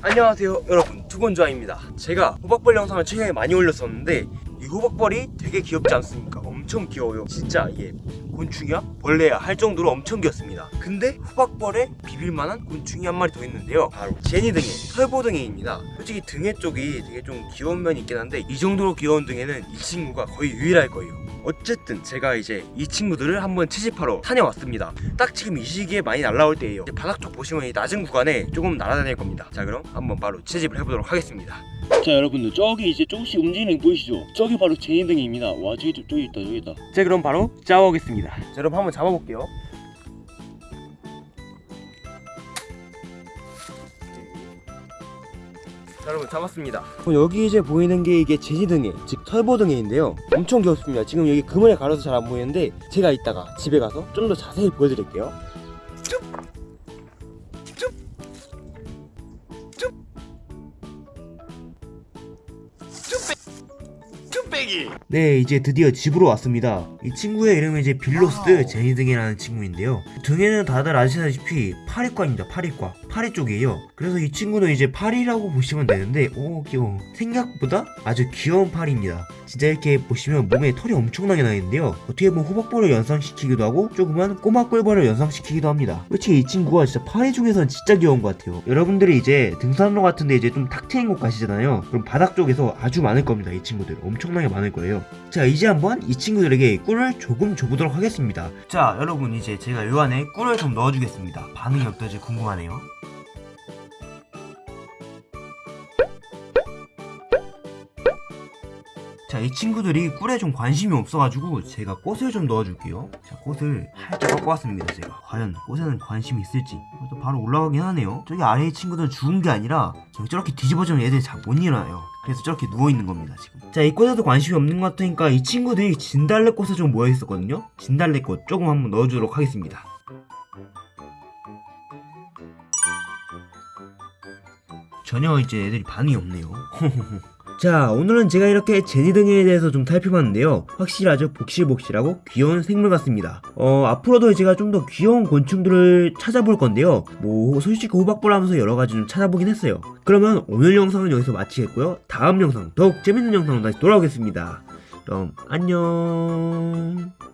안녕하세요 여러분. 두번좌입니다. 제가 호박벌 영상을 최근에 많이 올렸었는데 이 호박벌이 되게 귀엽지 않습니까? 엄청 귀여워요. 진짜 이게 곤충이야? 벌레야 할 정도로 엄청 귀엽습니다. 근데 호박벌에 비빌만한 곤충이 한 마리 더 있는데요. 바로 제니등해 털보등해입니다. 솔직히 등해 쪽이 되게 좀 귀여운 면이 있긴 한데 이 정도로 귀여운 등해는 이 친구가 거의 유일할 거예요 어쨌든 제가 이제 이 친구들을 한번 채집하러 다녀왔습니다. 딱 지금 이 시기에 많이 날라올 때예요. 바닥 쪽 보시면 이 낮은 구간에 조금 날아다닐 겁니다. 자 그럼 한번 바로 채집을 해보도록 하겠습니다. 자 여러분들 저기 이제 조금씩 움직이는 거 보이시죠? 저기 바로 제니등입니다. 와 저기 저- 저기 있다 저기 있다. 자 그럼 바로 짜오겠습니다. 자 여러분 한번 잡아볼게요 여러분 잡았습니다. 그럼 여기 이제 보이는 게 이게 제지등해 즉 털보등해인데요. 엄청 귀엽습니다. 지금 여기 그물에 가려서 잘 안 보이는데 제가 이따가 집에 가서 좀 더 자세히 보여드릴게요 네 이제 드디어 집으로 왔습니다. 이 친구의 이름은 이제 빌로오도재니등에라는 친구인데요. 등에는 다들 아시다시피 파리과입니다 파리과. 파리 쪽이에요. 그래서 이 친구는 이제 파리라고 보시면 되는데 오 귀여워. 생각보다 아주 귀여운 파리입니다. 진짜 이렇게 보시면 몸에 털이 엄청나게 나 있는데요. 어떻게 보면 호박벌을 연상시키기도 하고 조그만 꼬마 꿀벌을 연상시키기도 합니다. 솔직히 이 친구가 진짜 파리 중에서는 진짜 귀여운 것 같아요. 여러분들이 이제 등산로 같은데 이제 좀 탁 트인 곳 가시잖아요. 그럼 바닥 쪽에서 아주 많을 겁니다 이 친구들. 엄청나게 많을 거예요. 자 이제 한번 이 친구들에게 꿀을 조금 줘보도록 하겠습니다. 자 여러분 이제 제가 요 안에 꿀을 좀 넣어주겠습니다. 반응이 어떨지 궁금하네요 자, 이 친구들이 꿀에 좀 관심이 없어가지고 제가 꽃을 좀 넣어줄게요. 자, 꽃을 살짝 꺾어왔습니다, 제가. 과연 꽃에는 관심이 있을지. 또 바로 올라가긴 하네요. 저기 아래의 친구들은 죽은 게 아니라 저기 저렇게 뒤집어지면 얘들이 잘 못 일어나요. 그래서 저렇게 누워있는 겁니다, 지금. 자, 이 꽃에도 관심이 없는 것 같으니까 이 친구들이 진달래꽃에 좀 모여있었거든요? 진달래꽃 조금 한번 넣어주도록 하겠습니다. 전혀 이제 애들이 반응이 없네요. 자 오늘은 제가 이렇게 제니 등에 대해서 좀 살펴봤는데요. 확실하죠? 복실복실하고 귀여운 생물 같습니다. 어 앞으로도 제가 좀 더 귀여운 곤충들을 찾아볼 건데요. 뭐 솔직히 호박볼 하면서 여러가지 좀 찾아보긴 했어요. 그러면 오늘 영상은 여기서 마치겠고요. 다음 영상 더욱 재밌는 영상으로 다시 돌아오겠습니다. 그럼 안녕